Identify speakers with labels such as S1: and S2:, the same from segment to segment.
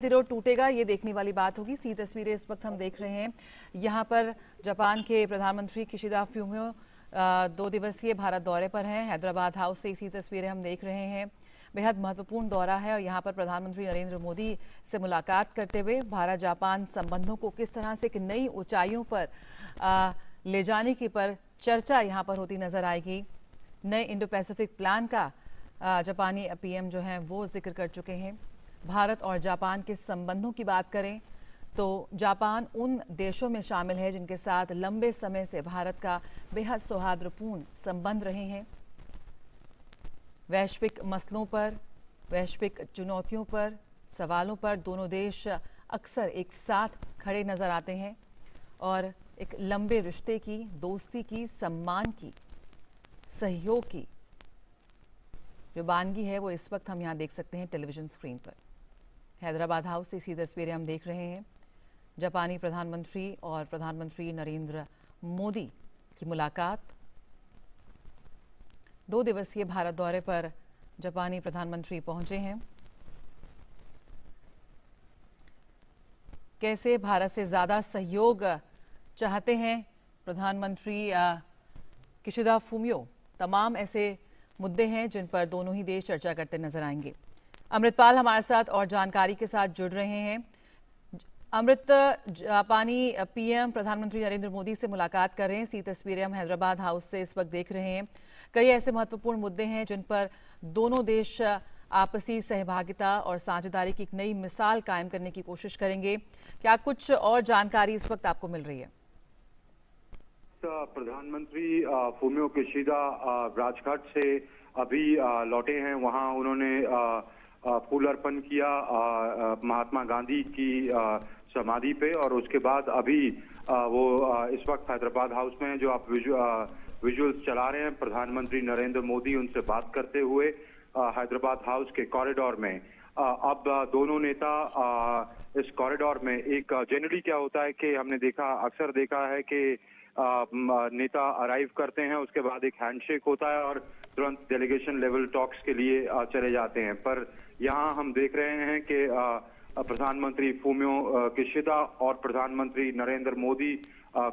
S1: प्रतिरोध टूटेगा ये देखने वाली बात होगी। सी तस्वीरें इस वक्त हम देख रहे हैं। यहाँ पर जापान के प्रधानमंत्री किशिदा फ्यूमियो दो दिवसीय भारत दौरे पर हैं। हैदराबाद हाउस से इसी तस्वीरें हम देख रहे हैं। बेहद महत्वपूर्ण दौरा है और यहाँ पर प्रधानमंत्री नरेंद्र मोदी से मुलाकात करते हुए भारत जापान संबंधों को किस तरह से एक नई ऊंचाइयों पर आ, ले जाने की पर चर्चा यहाँ पर होती नज़र आएगी। नए इंडो पैसिफिक प्लान का जापानी पीएम जो है वो ज़िक्र कर चुके हैं। भारत और जापान के संबंधों की बात करें तो जापान उन देशों में शामिल है जिनके साथ लंबे समय से भारत का बेहद सौहार्दपूर्ण संबंध रहे हैं। वैश्विक मसलों पर, वैश्विक चुनौतियों पर, सवालों पर दोनों देश अक्सर एक साथ खड़े नज़र आते हैं और एक लंबे रिश्ते की, दोस्ती की, सम्मान की, सहयोग की जो बानगी है वो इस वक्त हम यहाँ देख सकते हैं टेलीविज़न स्क्रीन पर। हैदराबाद हाउस से इसी तस्वीरें हम देख रहे हैं। जापानी प्रधानमंत्री और प्रधानमंत्री नरेंद्र मोदी की मुलाकात। दो दिवसीय भारत दौरे पर जापानी प्रधानमंत्री पहुँचे हैं। कैसे भारत से ज़्यादा सहयोग चाहते हैं प्रधानमंत्री किशिदा फूमियो? तमाम ऐसे मुद्दे हैं जिन पर दोनों ही देश चर्चा करते नज़र आएँगे। अमृतपाल हमारे साथ और जानकारी के साथ जुड़ रहे हैं। अमृत, जापानी पीएम प्रधानमंत्री नरेंद्र मोदी से मुलाकात कर रहे हैं। सी तस्वीरें हम हैदराबाद हाउस से इस वक्त देख रहे हैं। कई ऐसे महत्वपूर्ण मुद्दे हैं जिन पर दोनों देश आपसी सहभागिता और साझेदारी की एक नई मिसाल कायम करने की कोशिश करेंगे। क्या कुछ और जानकारी इस वक्त आपको मिल रही है?
S2: प्रधानमंत्री फूमियो किशिदा राजघाट से अभी लौटे हैं। वहाँ उन्होंने फूल अर्पण किया महात्मा गांधी की समाधि पे और उसके बाद अभी वो इस वक्त हैदराबाद हाउस में जो आप विजुअल्स चला रहे हैं। प्रधानमंत्री नरेंद्र मोदी उनसे बात करते हुए हैदराबाद हाउस के कॉरिडोर में। अब दोनों नेता इस कॉरिडोर में एक जनरली क्या होता है कि हमने देखा, अक्सर देखा है कि नेता अराइव करते हैं, उसके बाद एक हैंडशेक होता है और तुरंत डेलीगेशन लेवल टॉक्स के लिए चले जाते हैं। पर यहाँ हम देख रहे हैं कि प्रधानमंत्री फूमियो किशिदा और प्रधानमंत्री नरेंद्र मोदी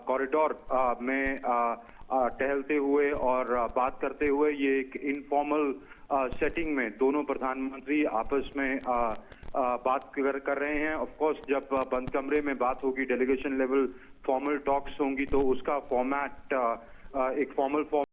S2: कॉरिडोर में टहलते हुए और बात करते हुए ये एक इनफॉर्मल सेटिंग में दोनों प्रधानमंत्री आपस में बात कर, कर रहे हैं। ऑफ़ कोर्स जब बंद कमरे में बात होगी डेलीगेशन लेवल फॉर्मल टॉक्स होंगी तो उसका फॉर्मेट एक फॉर्मल फॉर्मेट